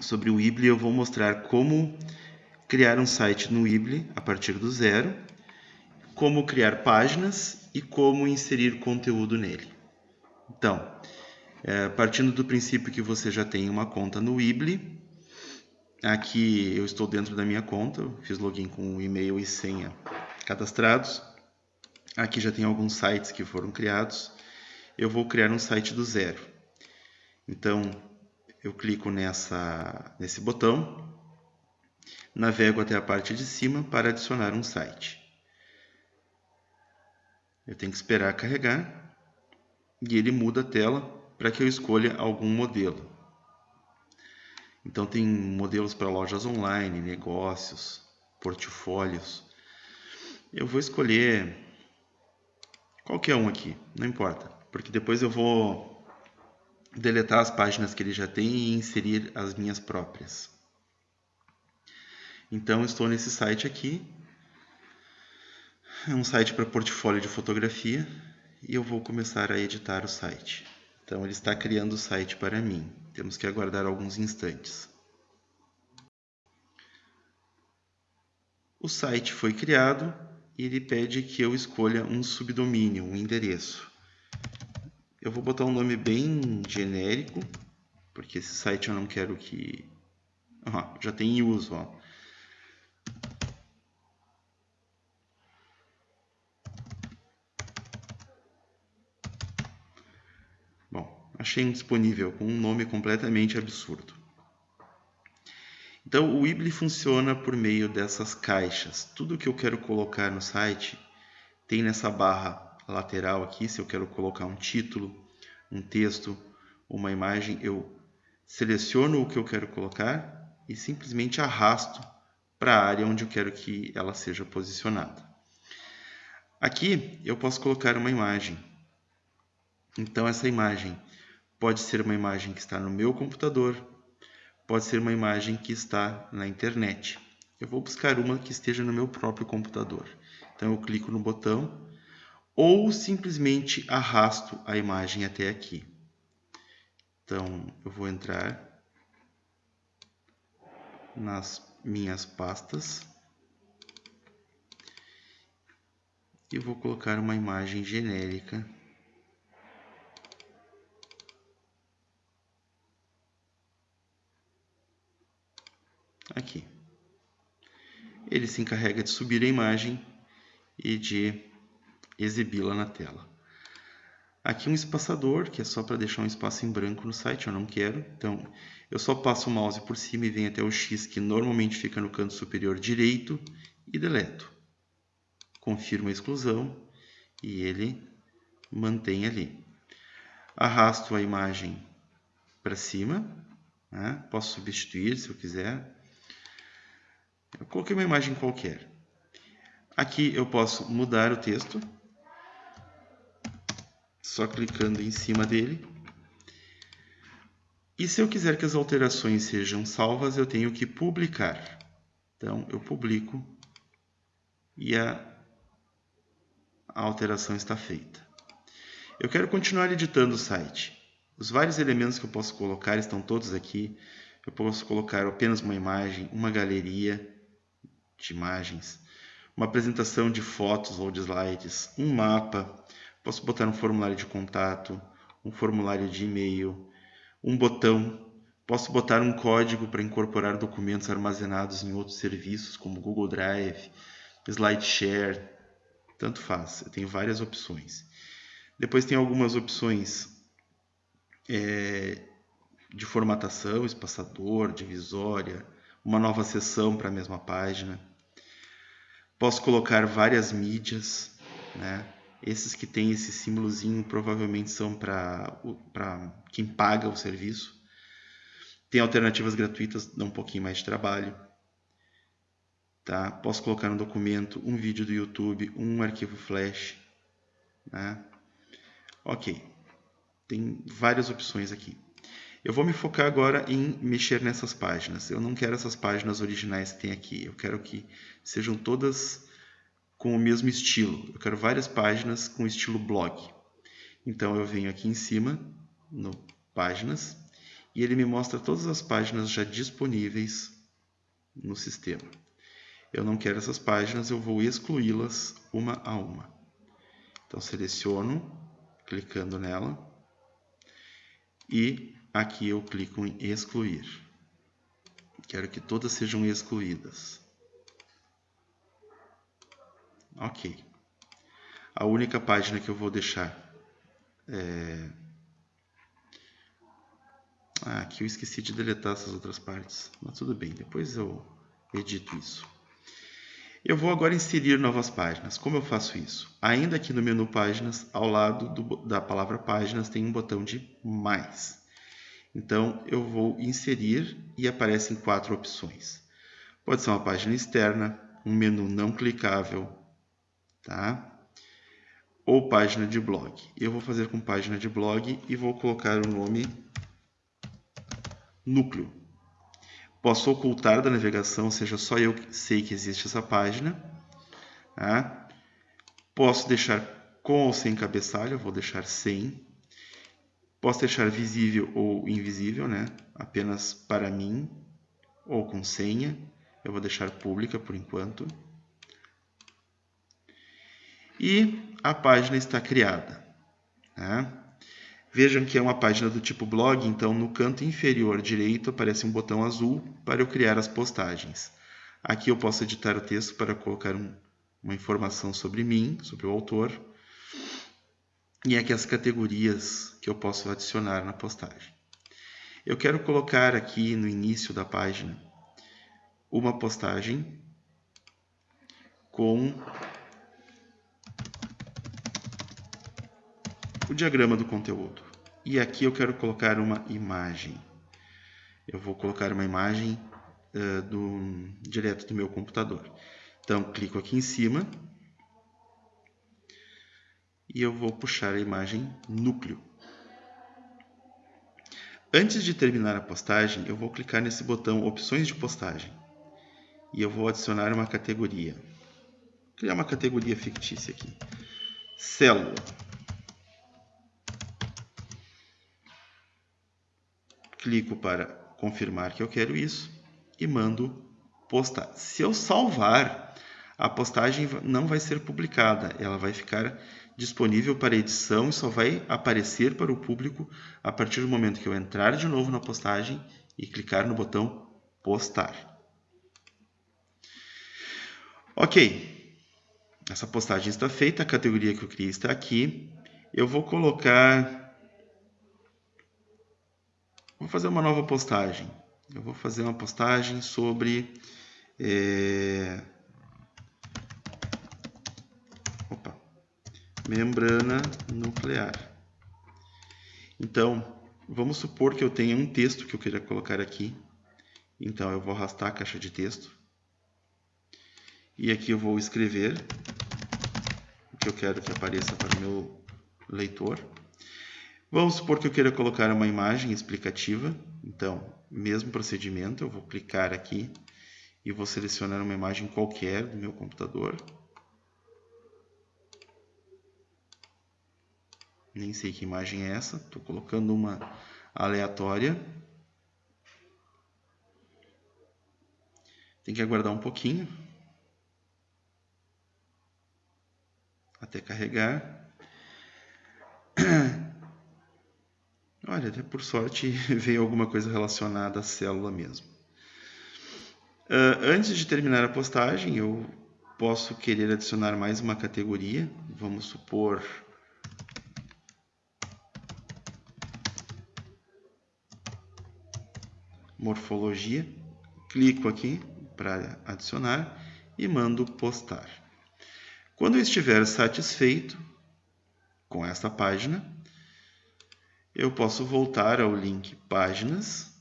sobre o Weebly, eu vou mostrar como criar um site no Weebly a partir do zero, como criar páginas e como inserir conteúdo nele. Então, é, partindo do princípio que você já tem uma conta no Weebly, aqui eu estou dentro da minha conta, fiz login com e-mail e senha cadastrados. Aqui já tem alguns sites que foram criados. Eu vou criar um site do zero. Então, eu clico nessa, nesse botão, navego até a parte de cima para adicionar um site. Eu tenho que esperar carregar e ele muda a tela para que eu escolha algum modelo. Então tem modelos para lojas online, negócios, portfólios. Eu vou escolher qualquer um aqui, não importa, porque depois eu vou deletar as páginas que ele já tem e inserir as minhas próprias. Então estou nesse site aqui, é um site para portfólio de fotografia e eu vou começar a editar o site. Então ele está criando o site para mim. Temos que aguardar alguns instantes. O site foi criado e ele pede que eu escolha um subdomínio, um endereço. Eu vou botar um nome bem genérico, porque esse site eu não quero que... Ó, já tem em uso, ó. achei um disponível com um nome completamente absurdo. Então, o Weebly funciona por meio dessas caixas. Tudo que eu quero colocar no site tem nessa barra lateral aqui. Se eu quero colocar um título, um texto, uma imagem, eu seleciono o que eu quero colocar e simplesmente arrasto para a área onde eu quero que ela seja posicionada. Aqui eu posso colocar uma imagem. Então, essa imagem Pode ser uma imagem que está no meu computador, pode ser uma imagem que está na internet. Eu vou buscar uma que esteja no meu próprio computador. Então eu clico no botão ou simplesmente arrasto a imagem até aqui. Então eu vou entrar nas minhas pastas e vou colocar uma imagem genérica aqui. Ele se encarrega de subir a imagem e de exibi-la na tela. Aqui um espaçador, que é só para deixar um espaço em branco no site, eu não quero. Então, eu só passo o mouse por cima e venho até o X, que normalmente fica no canto superior direito, e deleto. Confirmo a exclusão e ele mantém ali. Arrasto a imagem para cima, né? posso substituir se eu quiser. Eu coloquei uma imagem qualquer. Aqui eu posso mudar o texto, só clicando em cima dele. E se eu quiser que as alterações sejam salvas, eu tenho que publicar. Então, eu publico e a, a alteração está feita. Eu quero continuar editando o site. Os vários elementos que eu posso colocar estão todos aqui. Eu posso colocar apenas uma imagem, uma galeria, de imagens, uma apresentação de fotos ou de slides, um mapa, posso botar um formulário de contato, um formulário de e-mail, um botão, posso botar um código para incorporar documentos armazenados em outros serviços como Google Drive, SlideShare, tanto faz, eu tenho várias opções. Depois tem algumas opções é, de formatação, espaçador, divisória, uma nova seção para a mesma página. Posso colocar várias mídias, né? Esses que têm esse símbolozinho provavelmente são para quem paga o serviço. Tem alternativas gratuitas, dá um pouquinho mais de trabalho. Tá? Posso colocar um documento, um vídeo do YouTube, um arquivo flash. Né? Ok, tem várias opções aqui. Eu vou me focar agora em mexer nessas páginas. Eu não quero essas páginas originais que tem aqui. Eu quero que sejam todas com o mesmo estilo. Eu quero várias páginas com estilo blog. Então eu venho aqui em cima, no páginas, e ele me mostra todas as páginas já disponíveis no sistema. Eu não quero essas páginas, eu vou excluí-las uma a uma. Então, seleciono, clicando nela, e aqui eu clico em excluir. Quero que todas sejam excluídas. Ok. A única página que eu vou deixar é... Ah, aqui eu esqueci de deletar essas outras partes. Mas tudo bem, depois eu edito isso. Eu vou agora inserir novas páginas. Como eu faço isso? Ainda aqui no menu Páginas, ao lado do, da palavra Páginas, tem um botão de Mais. Então, eu vou inserir e aparecem quatro opções. Pode ser uma página externa, um menu não clicável, tá? ou página de blog. Eu vou fazer com página de blog e vou colocar o nome núcleo. Posso ocultar da navegação, ou seja, só eu sei que existe essa página. Tá? Posso deixar com ou sem cabeçalho, eu vou deixar sem. Posso deixar visível ou invisível, né? apenas para mim, ou com senha. Eu vou deixar pública por enquanto e a página está criada. Né? Vejam que é uma página do tipo blog, então no canto inferior direito aparece um botão azul para eu criar as postagens. Aqui eu posso editar o texto para colocar um, uma informação sobre mim, sobre o autor. E aqui as categorias que eu posso adicionar na postagem. Eu quero colocar aqui no início da página uma postagem com o diagrama do conteúdo. E aqui eu quero colocar uma imagem. Eu vou colocar uma imagem uh, do, direto do meu computador. Então, clico aqui em cima e eu vou puxar a imagem núcleo. Antes de terminar a postagem, eu vou clicar nesse botão Opções de postagem e eu vou adicionar uma categoria. Vou criar uma categoria fictícia aqui. Célula. Clico para confirmar que eu quero isso e mando postar. Se eu salvar, a postagem não vai ser publicada, ela vai ficar disponível para edição e só vai aparecer para o público a partir do momento que eu entrar de novo na postagem e clicar no botão postar. Ok, essa postagem está feita, a categoria que eu criei está aqui. Eu vou colocar Vou fazer uma nova postagem. Eu vou fazer uma postagem sobre é... Opa. membrana nuclear. Então, vamos supor que eu tenha um texto que eu queira colocar aqui. Então, eu vou arrastar a caixa de texto. E aqui eu vou escrever o que eu quero que apareça para o meu leitor. Vamos supor que eu queira colocar uma imagem explicativa. Então, mesmo procedimento, eu vou clicar aqui e vou selecionar uma imagem qualquer do meu computador. Nem sei que imagem é essa, estou colocando uma aleatória. Tem que aguardar um pouquinho até carregar. Olha, até por sorte veio alguma coisa relacionada à célula mesmo. Uh, antes de terminar a postagem, eu posso querer adicionar mais uma categoria. Vamos supor morfologia. Clico aqui para adicionar e mando postar. Quando eu estiver satisfeito com esta página, eu posso voltar ao link páginas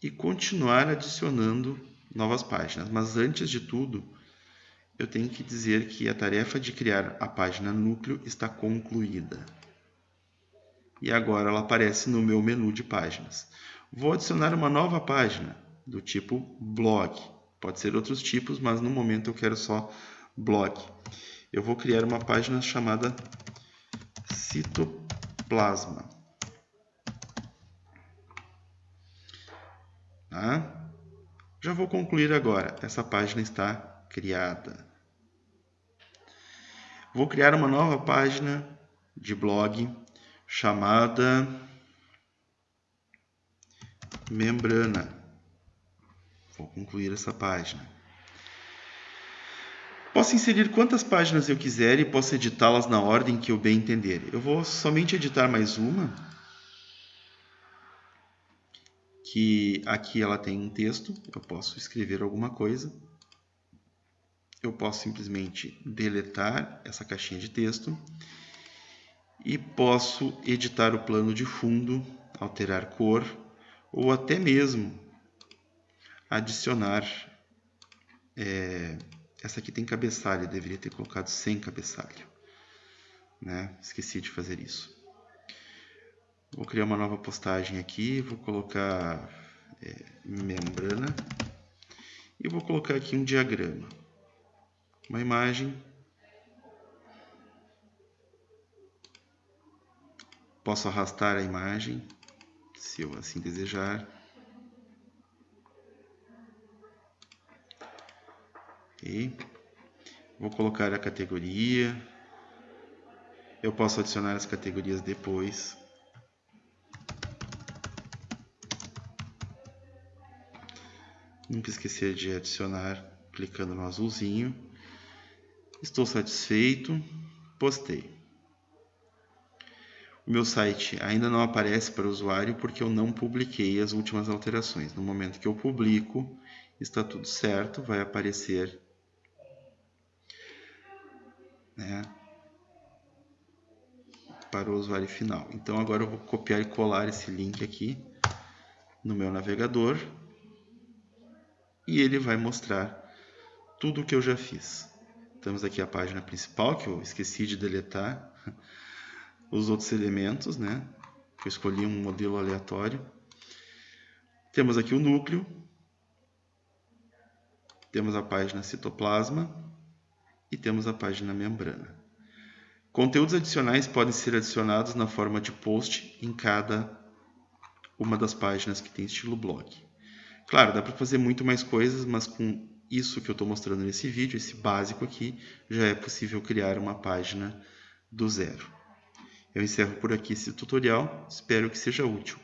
e continuar adicionando novas páginas. Mas antes de tudo, eu tenho que dizer que a tarefa de criar a página núcleo está concluída. E agora ela aparece no meu menu de páginas. Vou adicionar uma nova página do tipo blog. Pode ser outros tipos, mas no momento eu quero só blog. Eu vou criar uma página chamada citoplasma. Tá? Já vou concluir agora. Essa página está criada. Vou criar uma nova página de blog chamada membrana. Vou concluir essa página. Posso inserir quantas páginas eu quiser e posso editá-las na ordem que eu bem entender. Eu vou somente editar mais uma, que aqui ela tem um texto, eu posso escrever alguma coisa. Eu posso simplesmente deletar essa caixinha de texto e posso editar o plano de fundo, alterar cor ou até mesmo adicionar é, essa aqui tem cabeçalho, deveria ter colocado sem cabeçalho. Né? Esqueci de fazer isso. Vou criar uma nova postagem aqui, vou colocar é, membrana e vou colocar aqui um diagrama. Uma imagem. Posso arrastar a imagem, se eu assim desejar. Ok. Vou colocar a categoria. Eu posso adicionar as categorias depois. Nunca esquecer de adicionar clicando no azulzinho. Estou satisfeito. Postei. O meu site ainda não aparece para o usuário porque eu não publiquei as últimas alterações. No momento que eu publico, está tudo certo, vai aparecer né, para o usuário final. Então agora eu vou copiar e colar esse link aqui no meu navegador e ele vai mostrar tudo o que eu já fiz. Temos aqui a página principal que eu esqueci de deletar os outros elementos, né? Eu escolhi um modelo aleatório. Temos aqui o núcleo, temos a página citoplasma, e temos a página membrana. Conteúdos adicionais podem ser adicionados na forma de post em cada uma das páginas que tem estilo blog. Claro, dá para fazer muito mais coisas, mas com isso que eu estou mostrando nesse vídeo, esse básico aqui, já é possível criar uma página do zero. Eu encerro por aqui esse tutorial, espero que seja útil.